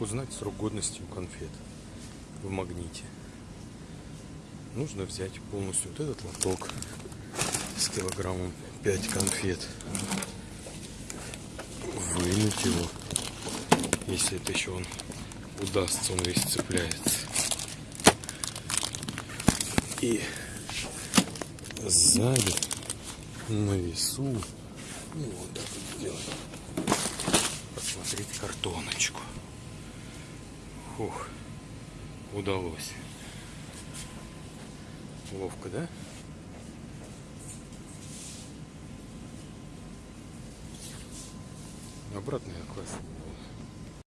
Узнать срок годности у конфет в магните? Нужно взять полностью вот этот лоток с килограммом 5 конфет. Вынуть его, если это еще он удастся, он весь цепляется. И сзади на весу ну, вот так вот делаем. Посмотреть картоночку. Фух, удалось. Ловко, да? Обратный класс.